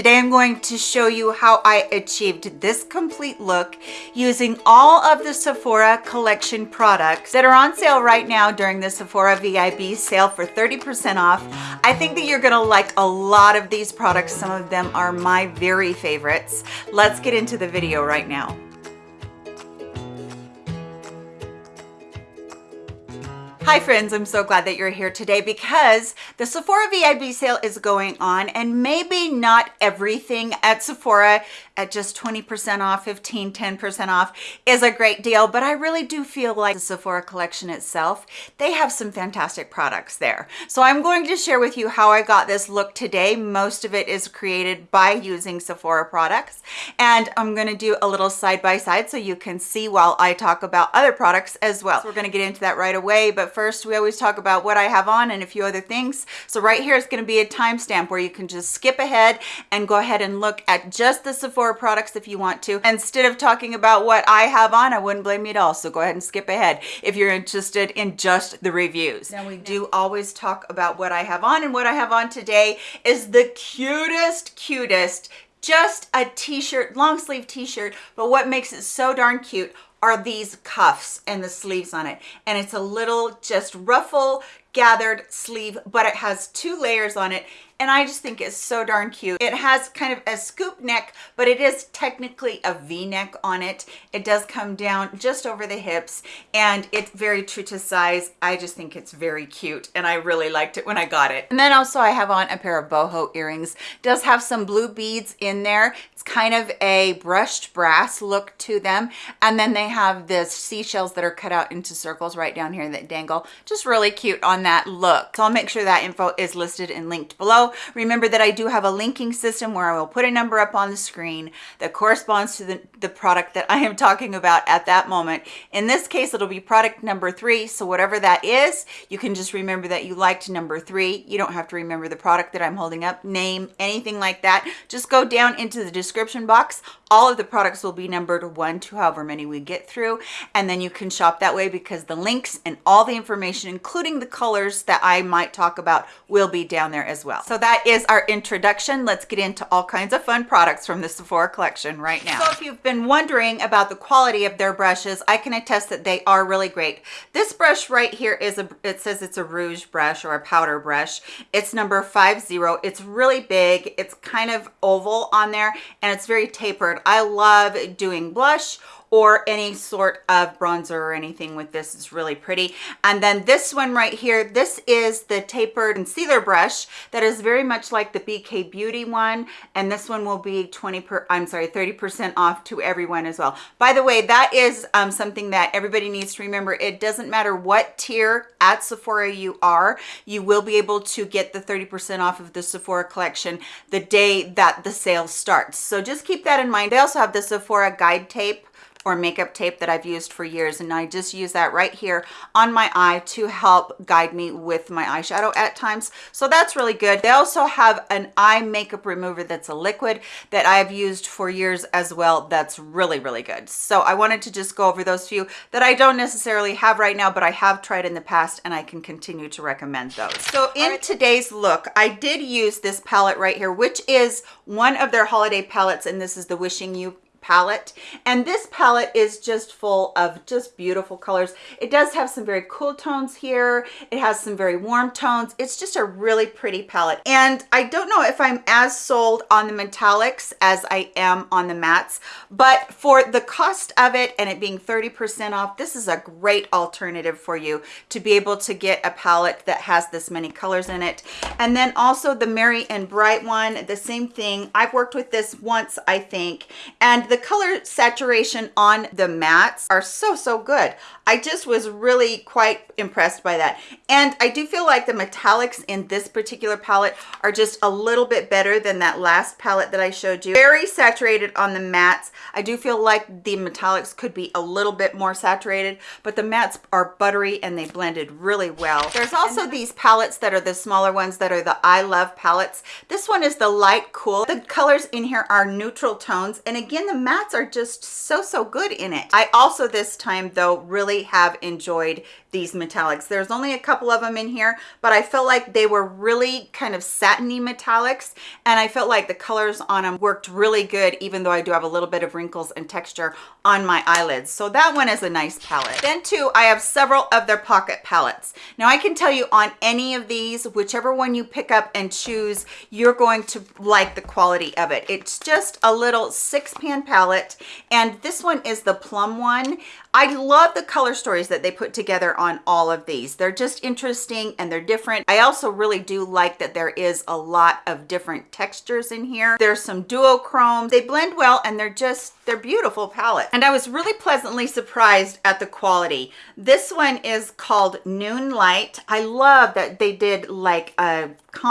Today I'm going to show you how I achieved this complete look using all of the Sephora collection products that are on sale right now during the Sephora VIB sale for 30% off. I think that you're gonna like a lot of these products. Some of them are my very favorites. Let's get into the video right now. Hi friends, I'm so glad that you're here today because the Sephora VIB sale is going on and maybe not everything at Sephora at just 20% off, 15, 10% off is a great deal, but I really do feel like the Sephora collection itself, they have some fantastic products there. So I'm going to share with you how I got this look today. Most of it is created by using Sephora products, and I'm gonna do a little side-by-side -side so you can see while I talk about other products as well. So we're gonna get into that right away, but first we always talk about what I have on and a few other things. So right here is gonna be a timestamp where you can just skip ahead and go ahead and look at just the Sephora products if you want to. Instead of talking about what I have on, I wouldn't blame you at all. So go ahead and skip ahead if you're interested in just the reviews. Now we do always talk about what I have on and what I have on today is the cutest, cutest just a t-shirt long sleeve t-shirt but what makes it so darn cute are these cuffs and the sleeves on it and it's a little just ruffle gathered sleeve but it has two layers on it and I just think it's so darn cute. It has kind of a scoop neck, but it is technically a V-neck on it. It does come down just over the hips and it's very true to size. I just think it's very cute and I really liked it when I got it. And then also I have on a pair of boho earrings. It does have some blue beads in there. It's kind of a brushed brass look to them. And then they have this seashells that are cut out into circles right down here that dangle. Just really cute on that look. So I'll make sure that info is listed and linked below. Remember that I do have a linking system where I will put a number up on the screen that corresponds to the, the product that I am talking about at that moment. In this case, it'll be product number three. So whatever that is, you can just remember that you liked number three. You don't have to remember the product that I'm holding up, name, anything like that. Just go down into the description box. All of the products will be numbered one to however many we get through. And then you can shop that way because the links and all the information, including the colors that I might talk about, will be down there as well. So that is our introduction. Let's get into all kinds of fun products from the Sephora collection right now. So if you've been wondering about the quality of their brushes, I can attest that they are really great. This brush right here is a, it says it's a rouge brush or a powder brush. It's number five zero. It's really big. It's kind of oval on there and it's very tapered. I love doing blush or any sort of bronzer or anything with this. Is really pretty. And then this one right here this is the tapered concealer brush that is very much like the bk beauty one. And this one will be 20 per i'm sorry 30 percent off to everyone as well. By the way that is um, something that everybody needs to remember. It doesn't matter what tier at sephora you are you will be able to get the 30 percent off of the sephora collection the day that the sale starts. So just keep that in mind. They also have the sephora guide tape or makeup tape that I've used for years and I just use that right here on my eye to help guide me with my eyeshadow at times. So that's really good. They also have an eye makeup remover that's a liquid that I've used for years as well. That's really really good. So I wanted to just go over those few that I don't necessarily have right now but I have tried in the past and I can continue to recommend those. So in right. today's look I did use this palette right here which is one of their holiday palettes and this is the wishing you palette. And this palette is just full of just beautiful colors. It does have some very cool tones here. It has some very warm tones. It's just a really pretty palette. And i don't know if i'm as sold on the metallics as i am on the mattes but for the cost of it and it being 30 percent off this is a great alternative for you to be able to get a palette that has this many colors in it. And then also the merry and bright one the same thing. I've worked with this once i think. And the color saturation on the mattes are so, so good. I just was really quite impressed by that. And I do feel like the metallics in this particular palette are just a little bit better than that last palette that I showed you. Very saturated on the mattes. I do feel like the metallics could be a little bit more saturated, but the mattes are buttery and they blended really well. There's also these palettes that are the smaller ones that are the I Love palettes. This one is the light cool. The colors in here are neutral tones. And again, the mattes are just so, so good in it. I also this time though really have enjoyed these metallics. There's only a couple of them in here, but I felt like they were really kind of satiny metallics and I felt like the colors on them worked really good even though I do have a little bit of wrinkles and texture on my eyelids. So that one is a nice palette. Then too, I have several of their pocket palettes. Now I can tell you on any of these, whichever one you pick up and choose, you're going to like the quality of it. It's just a little six pan palette and this one is the plum one. I love the color stories that they put together on all of these. They're just interesting and they're different. I also really do like that there is a lot of different textures in here. There's some duochrome. They blend well and they're just, they're beautiful palette. And I was really pleasantly surprised at the quality. This one is called Noon Light. I love that they did like a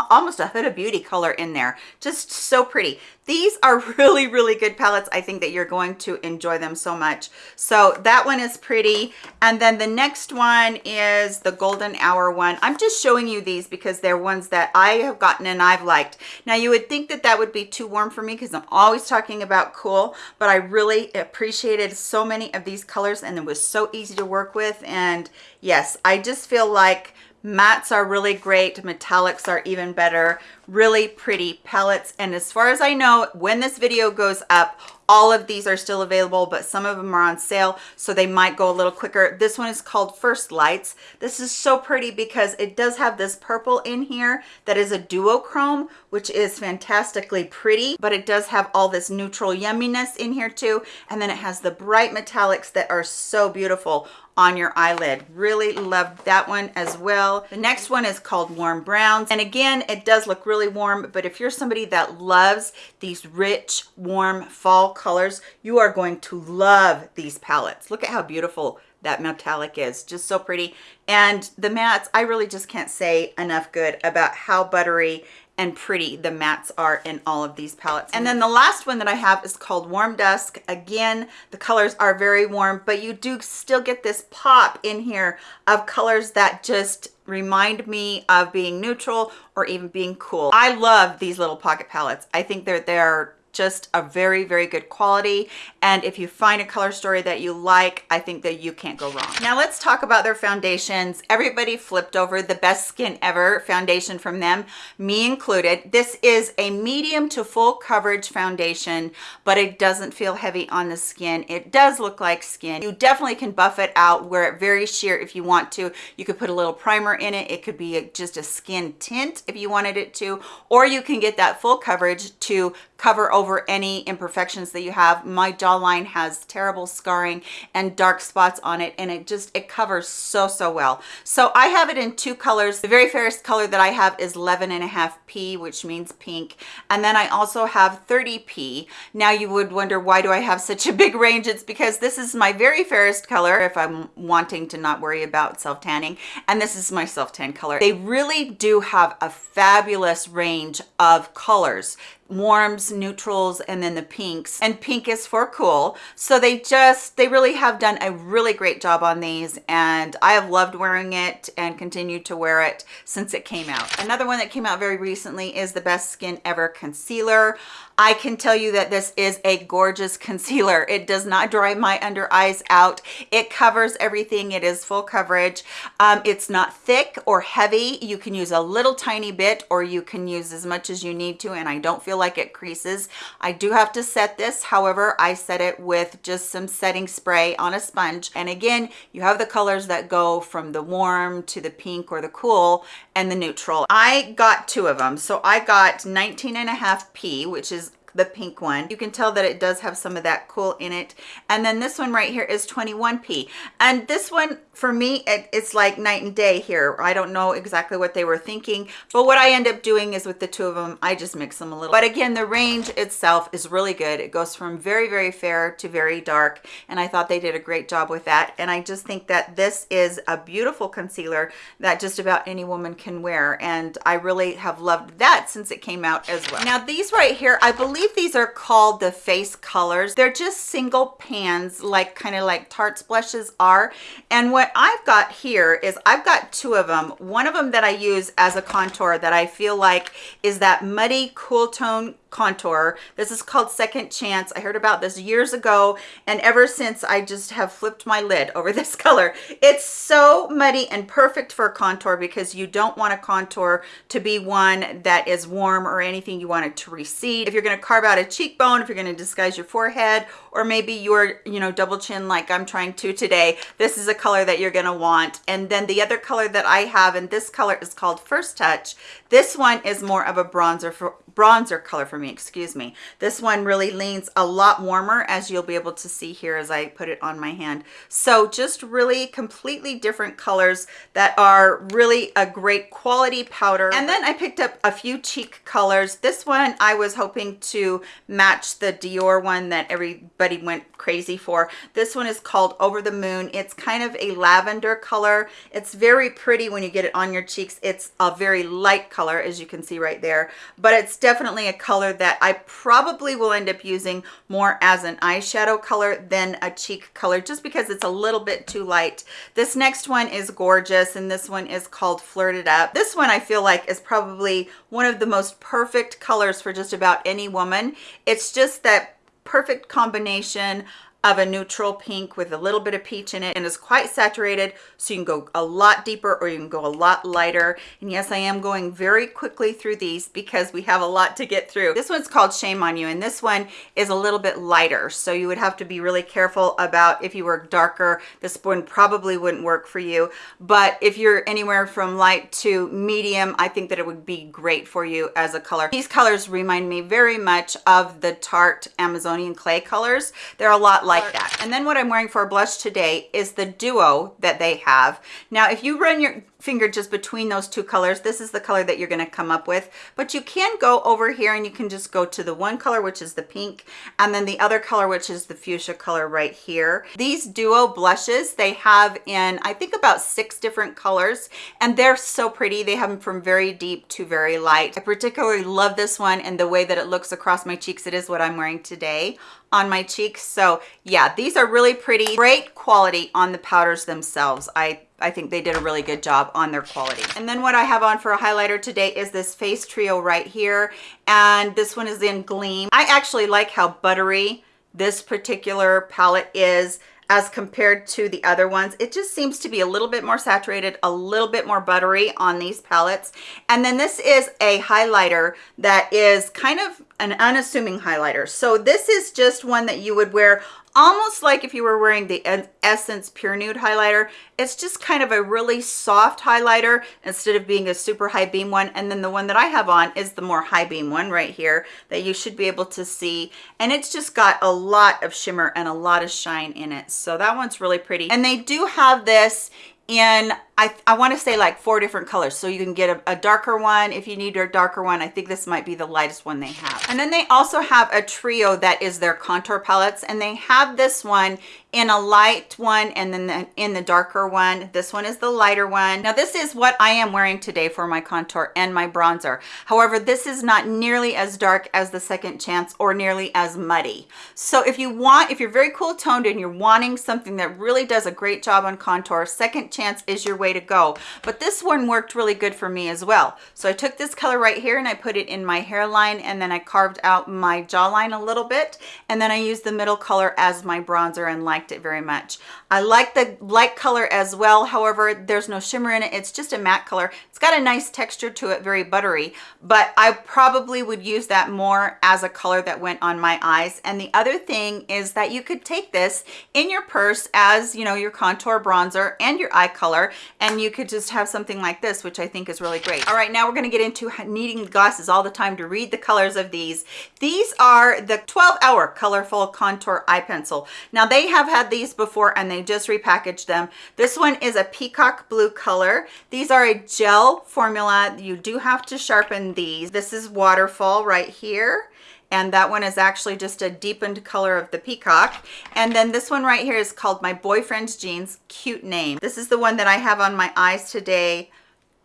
almost a Huda Beauty color in there. Just so pretty. These are really, really good palettes. I think that you're going to enjoy them so much. So that one is pretty. And then the next one is the Golden Hour one. I'm just showing you these because they're ones that I have gotten and I've liked. Now you would think that that would be too warm for me because I'm always talking about cool, but I really appreciated so many of these colors and it was so easy to work with. And yes, I just feel like mattes are really great metallics are even better really pretty palettes. And as far as i know when this video goes up all of these are still available but some of them are on sale so they might go a little quicker. This one is called first lights. This is so pretty because it does have this purple in here that is a duochrome which is fantastically pretty but it does have all this neutral yumminess in here too. And then it has the bright metallics that are so beautiful on your eyelid. Really loved that one as well. The next one is called Warm Browns. And again, it does look really warm, but if you're somebody that loves these rich, warm fall colors, you are going to love these palettes. Look at how beautiful that metallic is just so pretty and the mattes i really just can't say enough good about how buttery and pretty the mattes are in all of these palettes. And then the last one that I have is called Warm Dusk. Again, the colors are very warm, but you do still get this pop in here of colors that just remind me of being neutral or even being cool. I love these little pocket palettes. I think they're, they're just a very very good quality and if you find a color story that you like i think that you can't go wrong. Now let's talk about their foundations. Everybody flipped over the best skin ever foundation from them me included. This is a medium to full coverage foundation but it doesn't feel heavy on the skin. It does look like skin. You definitely can buff it out wear it very sheer if you want to. You could put a little primer in it. It could be just a skin tint if you wanted it to. Or you can get that full coverage to cover over any imperfections that you have. My jawline has terrible scarring and dark spots on it and it just, it covers so, so well. So I have it in two colors. The very fairest color that I have is 11 and a half P, which means pink. And then I also have 30P. Now you would wonder, why do I have such a big range? It's because this is my very fairest color if I'm wanting to not worry about self-tanning. And this is my self-tan color. They really do have a fabulous range of colors warms neutrals and then the pinks and pink is for cool so they just they really have done a really great job on these and i have loved wearing it and continue to wear it since it came out another one that came out very recently is the best skin ever concealer I can tell you that this is a gorgeous concealer. It does not dry my under eyes out. It covers everything. It is full coverage. Um, it's not thick or heavy. You can use a little tiny bit or you can use as much as you need to and I don't feel like it creases. I do have to set this. However, I set it with just some setting spray on a sponge. And again, you have the colors that go from the warm to the pink or the cool and the neutral. I got two of them. So I got 19 and a half P, which is the pink one. You can tell that it does have some of that cool in it. And then this one right here is 21p. And this one, for me, it, it's like night and day here. I don't know exactly what they were thinking, but what I end up doing is with the two of them, I just mix them a little. But again, the range itself is really good. It goes from very, very fair to very dark. And I thought they did a great job with that. And I just think that this is a beautiful concealer that just about any woman can wear. And I really have loved that since it came out as well. Now these right here, I believe believe these are called the face colors. They're just single pans, like kind of like Tarte's blushes are. And what I've got here is I've got two of them. One of them that I use as a contour that I feel like is that muddy cool tone contour. This is called second chance. I heard about this years ago and ever since i just have flipped my lid over this color. It's so muddy and perfect for contour because you don't want a contour to be one that is warm or anything you want it to recede. If you're going to carve out a cheekbone if you're going to disguise your forehead or maybe you're you know double chin like i'm trying to today this is a color that you're going to want. And then the other color that i have and this color is called first touch. This one is more of a bronzer for bronzer color for me, excuse me. This one really leans a lot warmer as you'll be able to see here as I put it on my hand. So just really completely different colors that are really a great quality powder. And then I picked up a few cheek colors. This one I was hoping to match the Dior one that everybody went crazy for. This one is called Over the Moon. It's kind of a lavender color. It's very pretty when you get it on your cheeks. It's a very light color as you can see right there, but it's definitely a color that I probably will end up using more as an eyeshadow color than a cheek color just because it's a little bit too light. This next one is gorgeous and this one is called Flirted Up. This one I feel like is probably one of the most perfect colors for just about any woman. It's just that perfect combination of a neutral pink with a little bit of peach in it and is quite saturated so you can go a lot deeper or you can go a lot lighter. And yes i am going very quickly through these because we have a lot to get through. This one's called shame on you and this one is a little bit lighter so you would have to be really careful about if you were darker. This one probably wouldn't work for you but if you're anywhere from light to medium i think that it would be great for you as a color. These colors remind me very much of the tarte amazonian clay colors. They're a lot like that. And then what I'm wearing for a blush today is the duo that they have. Now, if you run your finger just between those two colors. This is the color that you're going to come up with. But you can go over here and you can just go to the one color which is the pink and then the other color which is the fuchsia color right here. These duo blushes they have in i think about six different colors and they're so pretty. They have them from very deep to very light. I particularly love this one and the way that it looks across my cheeks. It is what i'm wearing today on my cheeks. So yeah these are really pretty. Great quality on the powders themselves. I I think they did a really good job on their quality. And then what I have on for a highlighter today is this face trio right here. And this one is in Gleam. I actually like how buttery this particular palette is as compared to the other ones. It just seems to be a little bit more saturated, a little bit more buttery on these palettes. And then this is a highlighter that is kind of an unassuming highlighter. So this is just one that you would wear almost like if you were wearing the Essence Pure Nude highlighter. It's just kind of a really soft highlighter instead of being a super high beam one. And then the one that I have on is the more high beam one right here that you should be able to see. And it's just got a lot of shimmer and a lot of shine in it. So that one's really pretty. And they do have this in I, I want to say like four different colors so you can get a, a, darker one if you need a darker one. I think this might be the lightest one they have. And then they also have a trio that is their contour palettes and they have this one in a light one and then the, in the darker one. This one is the lighter one. Now this is what I am wearing today for my contour and my bronzer. However this is not nearly as dark as the second chance or nearly as muddy. So if you want if you're very cool toned and you're wanting something that really does a great job on contour second chance is your way to go. But this one worked really good for me as well. So i took this color right here and i put it in my hairline and then i carved out my jawline a little bit and then i used the middle color as my bronzer and liked it very much. I like the light color as well however there's no shimmer in it. It's just a matte color. It's got a nice texture to it very buttery but i probably would use that more as a color that went on my eyes. And the other thing is that you could take this in your purse as you know your contour bronzer and your eye color and you could just have something like this which i think is really great. All right now we're going to get into needing glasses all the time to read the colors of these. These are the 12 hour colorful contour eye pencil. Now they have had these before and they just repackaged them. This one is a peacock blue color. These are a gel formula. You do have to sharpen these. This is waterfall right here and that one is actually just a deepened color of the peacock. And then this one right here is called my boyfriend's jeans. Cute name. This is the one that i have on my eyes today.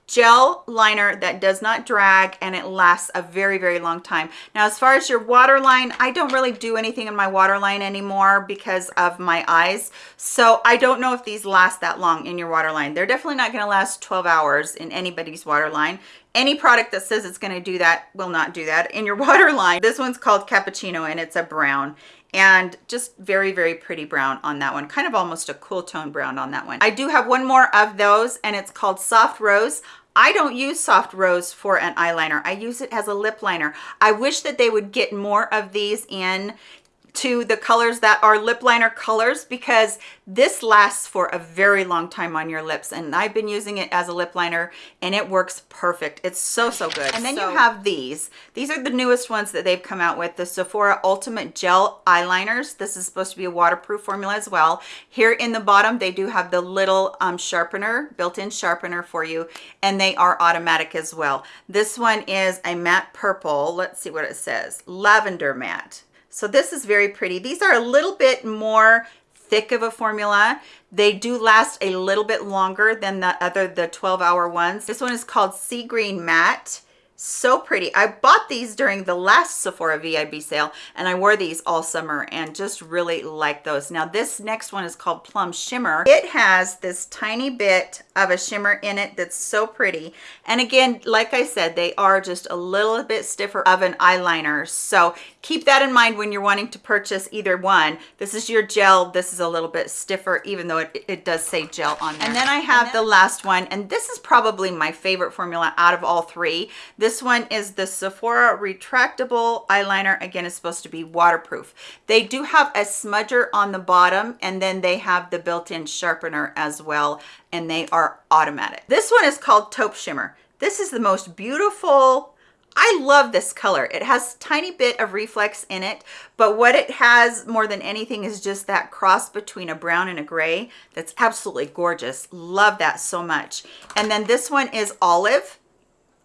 Gel liner that does not drag and it lasts a very very long time. Now as far as your waterline i don't really do anything in my waterline anymore because of my eyes. So i don't know if these last that long in your waterline. They're definitely not going to last 12 hours in anybody's waterline any product that says it's going to do that will not do that in your waterline this one's called cappuccino and it's a brown and just very very pretty brown on that one kind of almost a cool tone brown on that one i do have one more of those and it's called soft rose I don't use soft rose for an eyeliner. I use it as a lip liner. I wish that they would get more of these in to the colors that are lip liner colors because this lasts for a very long time on your lips and I've been using it as a lip liner and it works perfect. It's so, so good. And then so, you have these. These are the newest ones that they've come out with, the Sephora Ultimate Gel Eyeliners. This is supposed to be a waterproof formula as well. Here in the bottom, they do have the little um, sharpener, built-in sharpener for you, and they are automatic as well. This one is a matte purple. Let's see what it says. Lavender matte. So this is very pretty. These are a little bit more thick of a formula. They do last a little bit longer than the other, the 12 hour ones. This one is called Sea Green Matte so pretty. I bought these during the last sephora vib sale and i wore these all summer and just really like those. Now this next one is called plum shimmer. It has this tiny bit of a shimmer in it that's so pretty. And again like i said they are just a little bit stiffer of an eyeliner. So keep that in mind when you're wanting to purchase either one. This is your gel. This is a little bit stiffer even though it, it does say gel on there. And then i have then the last one and this is probably my favorite formula out of all three. This one is the Sephora retractable eyeliner. Again, it's supposed to be waterproof. They do have a smudger on the bottom and then they have the built-in sharpener as well and they are automatic. This one is called Taupe Shimmer. This is the most beautiful I love this color. It has tiny bit of reflex in it, but what it has more than anything is just that cross between a brown and a gray. That's absolutely gorgeous. Love that so much. And then this one is olive.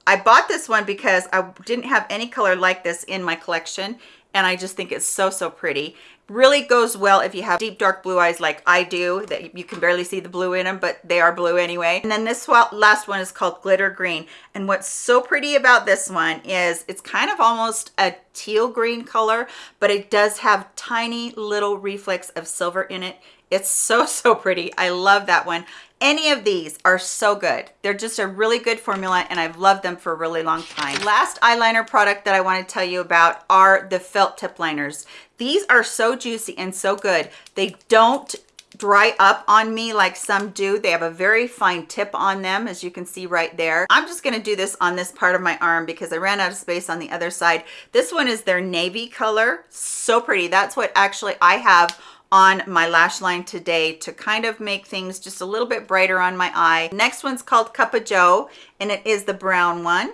I bought this one because I didn't have any color like this in my collection and I just think it's so, so pretty. Really goes well if you have deep dark blue eyes like I do, that you can barely see the blue in them, but they are blue anyway. And then this last one is called Glitter Green. And what's so pretty about this one is it's kind of almost a teal green color, but it does have tiny little reflex of silver in it. It's so, so pretty. I love that one. Any of these are so good. They're just a really good formula and I've loved them for a really long time. Last eyeliner product that I want to tell you about are the felt tip liners. These are so juicy and so good. They don't dry up on me like some do. They have a very fine tip on them, as you can see right there. I'm just gonna do this on this part of my arm because I ran out of space on the other side. This one is their navy color. So pretty. That's what actually I have on my lash line today to kind of make things just a little bit brighter on my eye. Next one's called Cup of Joe and it is the brown one.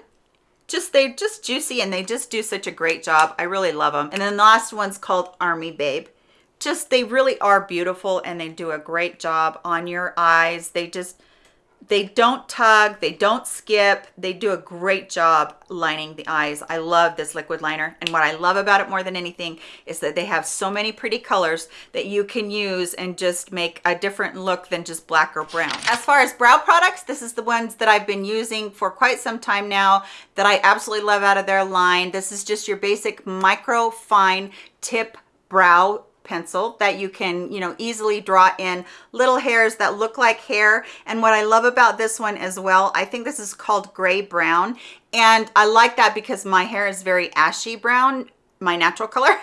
Just they're just juicy and they just do such a great job. I really love them. And then the last one's called Army Babe. Just they really are beautiful and they do a great job on your eyes. They just they don't tug, they don't skip, they do a great job lining the eyes. I love this liquid liner. And what I love about it more than anything is that they have so many pretty colors that you can use and just make a different look than just black or brown. As far as brow products, this is the ones that I've been using for quite some time now that I absolutely love out of their line. This is just your basic micro fine tip brow pencil that you can, you know, easily draw in little hairs that look like hair. And what I love about this one as well, I think this is called gray brown. And I like that because my hair is very ashy brown my natural color.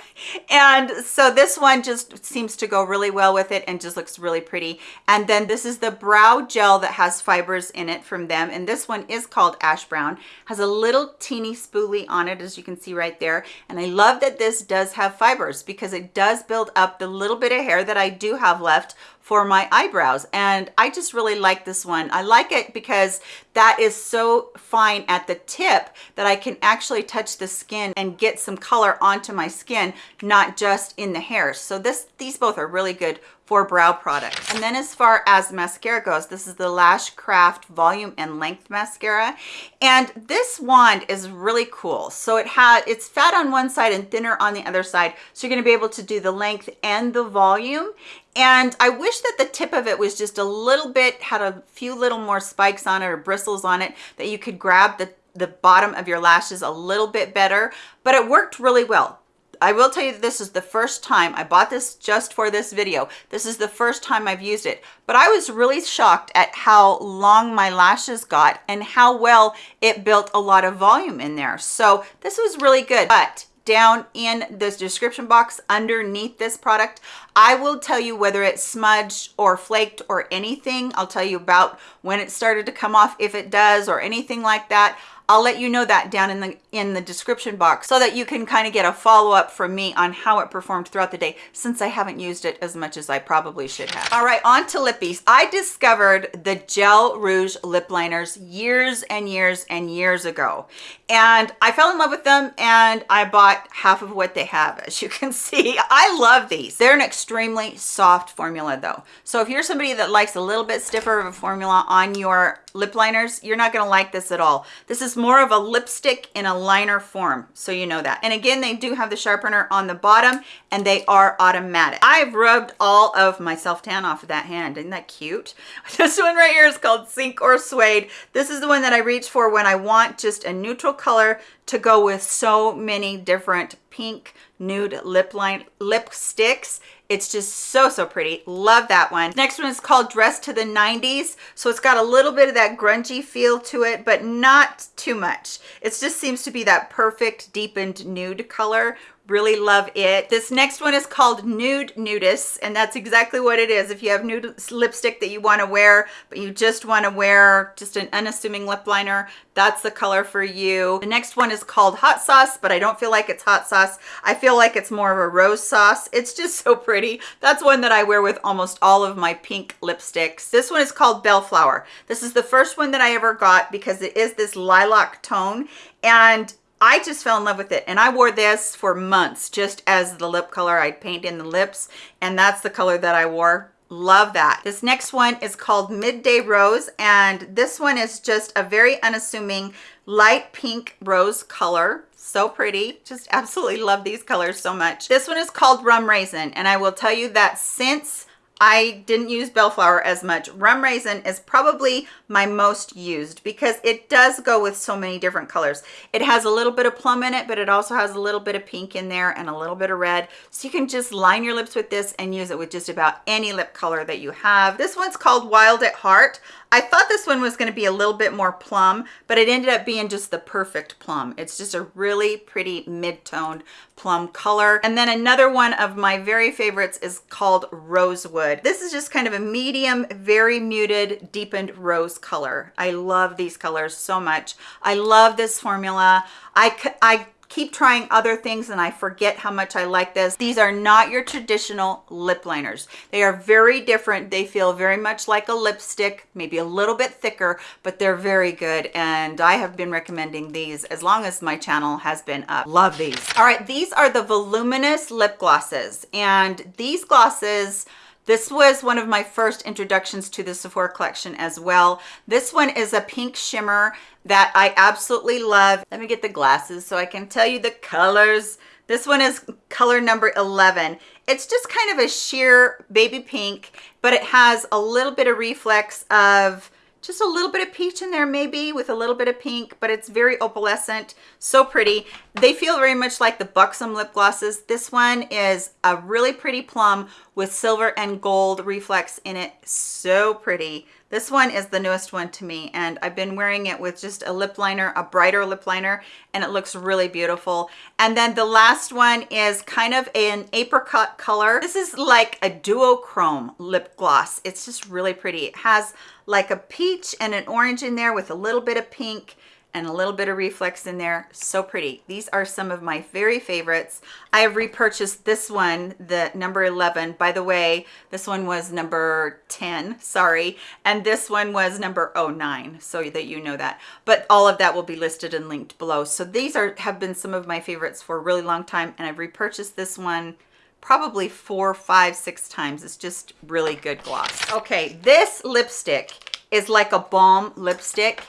And so this one just seems to go really well with it and just looks really pretty. And then this is the brow gel that has fibers in it from them. And this one is called ash brown. Has a little teeny spoolie on it as you can see right there. And i love that this does have fibers because it does build up the little bit of hair that i do have left for my eyebrows and I just really like this one. I like it because that is so fine at the tip that I can actually touch the skin and get some color onto my skin, not just in the hair. So this, these both are really good for brow products. And then as far as mascara goes, this is the Lash Craft Volume and Length Mascara. And this wand is really cool. So it had, it's fat on one side and thinner on the other side. So you're gonna be able to do the length and the volume. And I wish that the tip of it was just a little bit, had a few little more spikes on it or bristles on it that you could grab the, the bottom of your lashes a little bit better, but it worked really well I will tell you that this is the first time, I bought this just for this video. This is the first time I've used it, but I was really shocked at how long my lashes got and how well it built a lot of volume in there. So this was really good, but down in this description box underneath this product i will tell you whether it smudged or flaked or anything i'll tell you about when it started to come off if it does or anything like that I'll let you know that down in the in the description box so that you can kind of get a follow-up from me on how it performed throughout the day since I haven't used it as much as I probably should have. All right, on to lippies. I discovered the Gel Rouge lip liners years and years and years ago. And I fell in love with them and I bought half of what they have, as you can see. I love these. They're an extremely soft formula though. So if you're somebody that likes a little bit stiffer of a formula on your lip liners, you're not gonna like this at all. This is more of a lipstick in a liner form, so you know that. And again, they do have the sharpener on the bottom and they are automatic. I've rubbed all of my self-tan off of that hand. Isn't that cute? This one right here is called Sink or Suede. This is the one that I reach for when I want just a neutral color to go with so many different pink nude lip line lipsticks. It's just so so pretty. Love that one. Next one is called dress to the 90s so it's got a little bit of that grungy feel to it but not too much. It just seems to be that perfect deepened nude color really love it. This next one is called nude nudist and that's exactly what it is. If you have nude lipstick that you want to wear but you just want to wear just an unassuming lip liner that's the color for you. The next one is called hot sauce but i don't feel like it's hot sauce. I feel like it's more of a rose sauce. It's just so pretty. That's one that i wear with almost all of my pink lipsticks. This one is called bellflower. This is the first one that i ever got because it is this lilac tone and I just fell in love with it and I wore this for months just as the lip color. I'd paint in the lips and that's the color that I wore. Love that. This next one is called midday rose and this one is just a very unassuming light pink rose color. So pretty. Just absolutely love these colors so much. This one is called rum raisin and i will tell you that since I didn't use bellflower as much. Rum Raisin is probably my most used because it does go with so many different colors. It has a little bit of plum in it, but it also has a little bit of pink in there and a little bit of red. So you can just line your lips with this and use it with just about any lip color that you have. This one's called Wild at Heart. I thought this one was going to be a little bit more plum, but it ended up being just the perfect plum. It's just a really pretty mid-toned plum color. And then another one of my very favorites is called Rosewood. This is just kind of a medium, very muted, deepened rose color. I love these colors so much. I love this formula. I, I keep trying other things and I forget how much I like this. These are not your traditional lip liners. They are very different. They feel very much like a lipstick, maybe a little bit thicker, but they're very good. And I have been recommending these as long as my channel has been up. Love these. All right, these are the voluminous lip glosses. And these glosses, this was one of my first introductions to the Sephora collection as well. This one is a pink shimmer that I absolutely love. Let me get the glasses so I can tell you the colors. This one is color number 11. It's just kind of a sheer baby pink, but it has a little bit of reflex of just a little bit of peach in there maybe with a little bit of pink but it's very opalescent so pretty they feel very much like the buxom lip glosses this one is a really pretty plum with silver and gold reflex in it so pretty this one is the newest one to me and I've been wearing it with just a lip liner, a brighter lip liner, and it looks really beautiful. And then the last one is kind of an apricot color. This is like a duochrome lip gloss. It's just really pretty. It has like a peach and an orange in there with a little bit of pink and a little bit of reflex in there. So pretty. These are some of my very favorites. I have repurchased this one the number 11 by the way this one was number 10 sorry. And this one was number 09 so that you know that. But all of that will be listed and linked below. So these are have been some of my favorites for a really long time and i've repurchased this one probably four five six times it's just really good gloss okay this lipstick is like a balm lipstick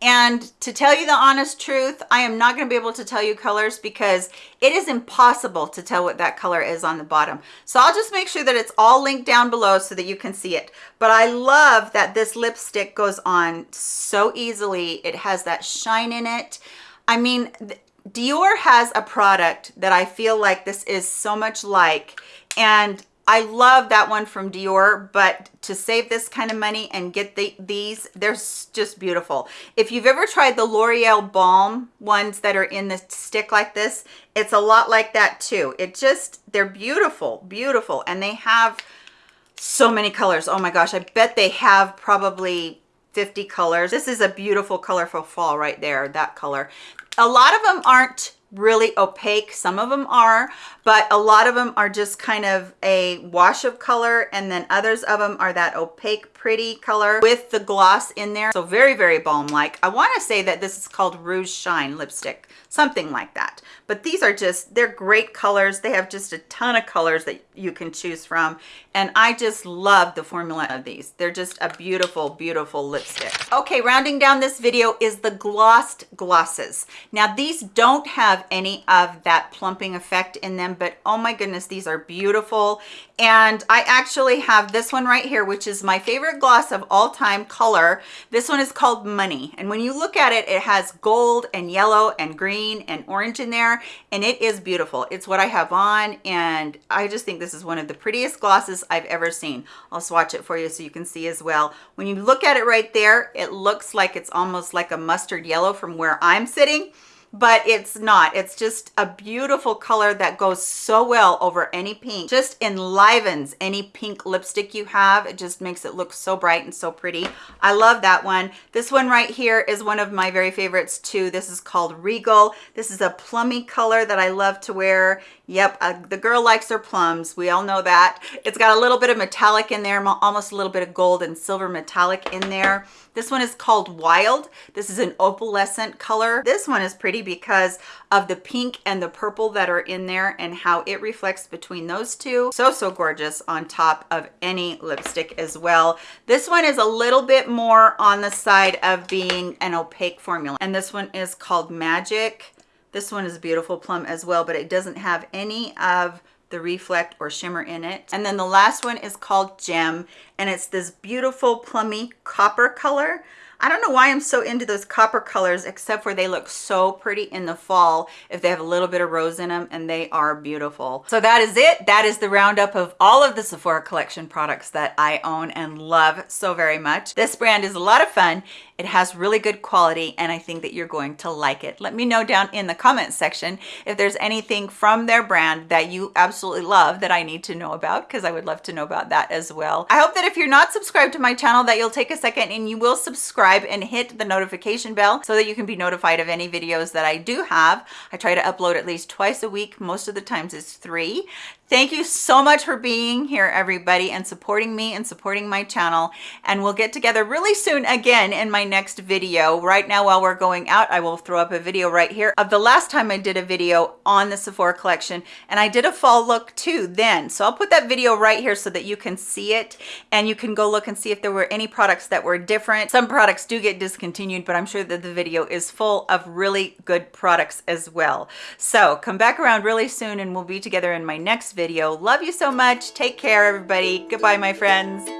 and to tell you the honest truth, I am not going to be able to tell you colors because it is impossible to tell what that color is on the bottom. So I'll just make sure that it's all linked down below so that you can see it. But I love that this lipstick goes on so easily. It has that shine in it. I mean, Dior has a product that I feel like this is so much like, and I love that one from Dior, but to save this kind of money and get the, these, they're just beautiful. If you've ever tried the L'Oreal Balm ones that are in the stick like this, it's a lot like that too. It just, they're beautiful, beautiful. And they have so many colors. Oh my gosh, I bet they have probably 50 colors. This is a beautiful colorful fall right there, that color. A lot of them aren't really opaque. Some of them are but a lot of them are just kind of a wash of color and then others of them are that opaque pretty color with the gloss in there. So very very balm like i want to say that this is called rouge shine lipstick something like that. But these are just they're great colors. They have just a ton of colors that you can choose from. And i just love the formula of these. They're just a beautiful beautiful lipstick. Okay rounding down this video is the glossed glosses. Now these don't have any of that plumping effect in them but oh my goodness these are beautiful. And i actually have this one right here which is my favorite gloss of all time color. This one is called money. And when you look at it it has gold and yellow and green and orange in there and it is beautiful. It's what i have on and i just think this is one of the prettiest glosses i've ever seen. I'll swatch it for you so you can see as well. When you look at it right there it looks like it's almost like a mustard yellow from where i'm sitting but it's not. It's just a beautiful color that goes so well over any pink. Just enlivens any pink lipstick you have. It just makes it look so bright and so pretty. I love that one. This one right here is one of my very favorites too. This is called regal. This is a plummy color that i love to wear. Yep uh, the girl likes her plums. We all know that. It's got a little bit of metallic in there almost a little bit of gold and silver metallic in there this one is called Wild. This is an opalescent color. This one is pretty because of the pink and the purple that are in there and how it reflects between those two. So, so gorgeous on top of any lipstick as well. This one is a little bit more on the side of being an opaque formula. And this one is called Magic. This one is a beautiful plum as well, but it doesn't have any of the reflect or shimmer in it. And then the last one is called Gem, and it's this beautiful plummy copper color. I don't know why I'm so into those copper colors, except for they look so pretty in the fall if they have a little bit of rose in them and they are beautiful. So that is it. That is the roundup of all of the Sephora collection products that I own and love so very much. This brand is a lot of fun it has really good quality and I think that you're going to like it. Let me know down in the comment section if there's anything from their brand that you absolutely love that I need to know about because I would love to know about that as well. I hope that if you're not subscribed to my channel that you'll take a second and you will subscribe and hit the notification bell so that you can be notified of any videos that I do have. I try to upload at least twice a week. Most of the times it's three. Thank you so much for being here, everybody, and supporting me and supporting my channel. And we'll get together really soon again in my next video. Right now, while we're going out, I will throw up a video right here of the last time I did a video on the Sephora collection. And I did a fall look too then. So I'll put that video right here so that you can see it. And you can go look and see if there were any products that were different. Some products do get discontinued, but I'm sure that the video is full of really good products as well. So come back around really soon and we'll be together in my next video. Love you so much. Take care, everybody. Goodbye, my friends.